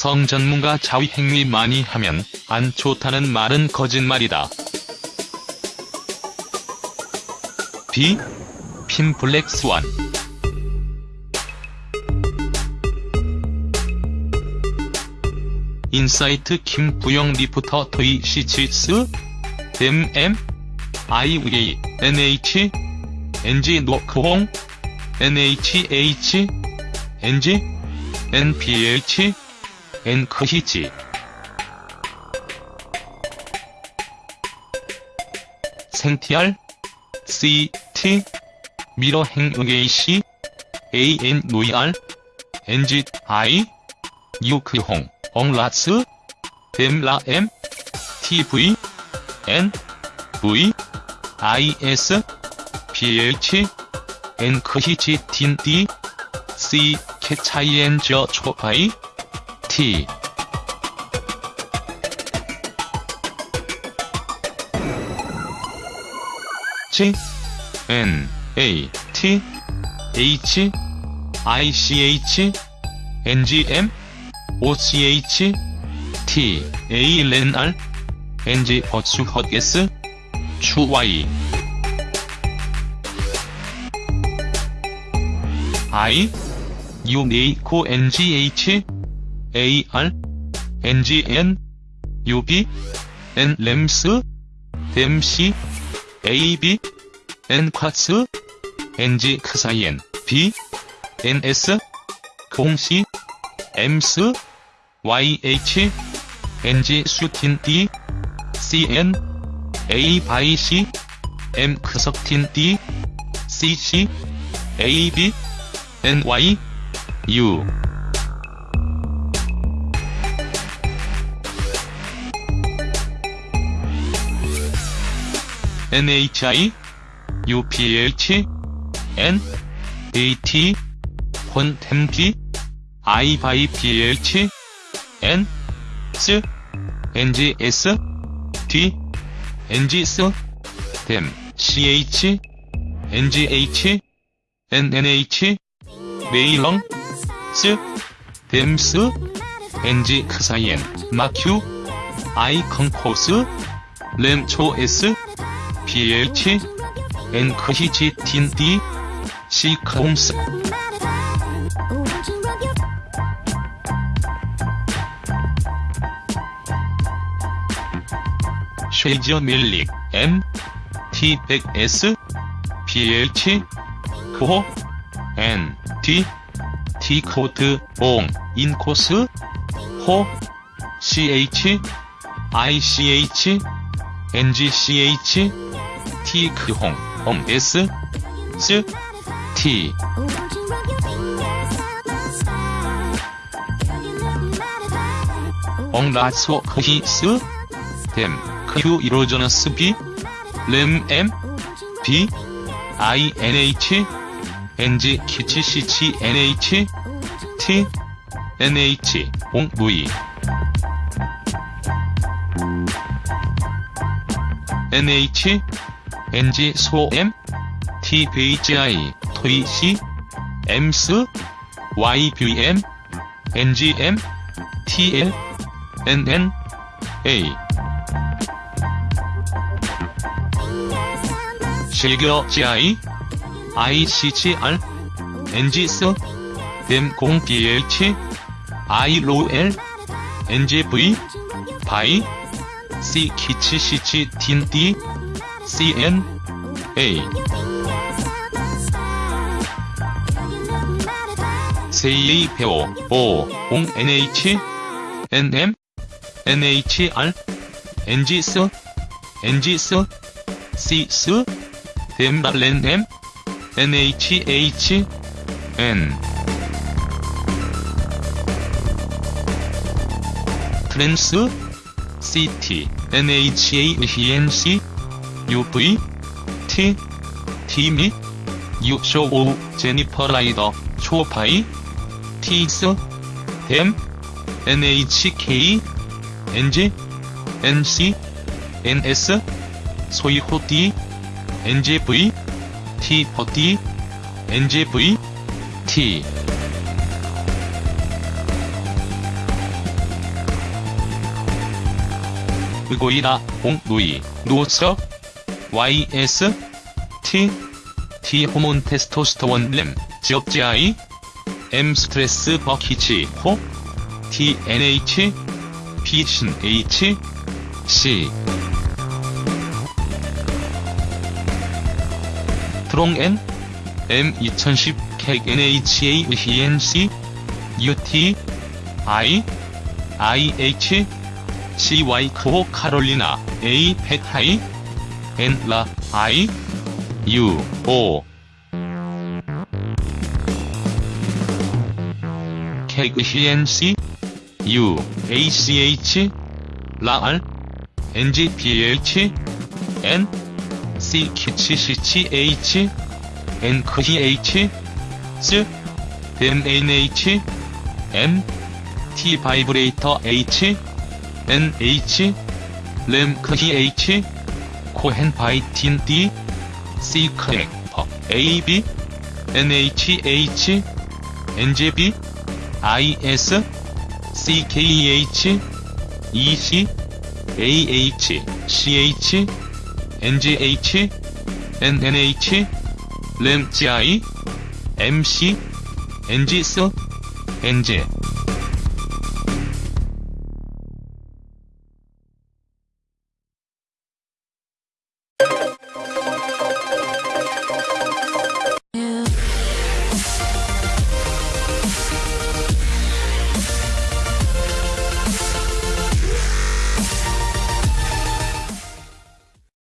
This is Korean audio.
성 전문가 자위 행위 많이 하면 안 좋다는 말은 거짓말이다. B. 핀 블랙 스완 인사이트 김부영 리포터 토이 시치스 댐 M IVA NH NG 노크홍 NHH NG NPH N크히지. 생티알 CT 미러 행의시 AN 노이알 NG I 유크홍 엉라스 댐라엠 TV N V I S PH 틴 D C 캐차이엔 저 초파이 T G N A T H I C H N G M O C H T A L R N G 버추 헛게스 추 Y I U N H A R N G N U B N 램스 댐시 A B N 쿼츠 N G 크사이엔 B N S 공시 엠스 YH NG 수틴 D CN A 바이 C M 크석틴 D CC AB NY U NHI UPH N AT 폰템기 I 바이 PH N S NGS D NGS 댐 CH NGH NNH 메일렁 스 댐스 NG 크사이엔 마큐 I 컨코스 램초 S PH N 크히치 틴 D C 크홈스 쉐이저 밀릭 M T 100 S PH 코호 N T 코드 옹 인코스 호 CH ICH NGCH T 크홍 옴 S 스 T 엉라소 크히스 댐 Q 이로저너스 B 램 M B I N H N G 키치 CH N H T N H 옹 V N H N G 소 M T 베이지 I 토이 C M 스 Y B M N G M T L N N A 실겨 GI ICGR NGS 댐공 BH ILOL NGV 바이 C 키치 CG 틴 D CN A 세이 배오 오옹 NH NM NHR NGS NGS CS 댐랄렌 M NHH N 트랜스 CT NHANC UV T T미 유쇼 오 제니퍼 라이더 초파이 티스 댐 NHK NG NC NS 소이호 D NGV T 버디 NGV T. 의고이라 옹누이. 노서 YS T T 호몬 테스토스테론 램 지업지아이 M 스트레스 버키치 호 T NH P 신 H C 트롱 N M 2010 객 NHA ENC UT I IH CY 크호 카롤리나 A 펫하이 N 라 I U O 케그 CNC U ACH 라알 NG PH N C 키치 CCH N 크히 H S M NH M T 바이브레이터 H N H 램 크히 H 코헨 바이틴 D C 크랙퍼 A B N H H N G B I S C K E H C H N G H N N H 램 G I M C N G S N G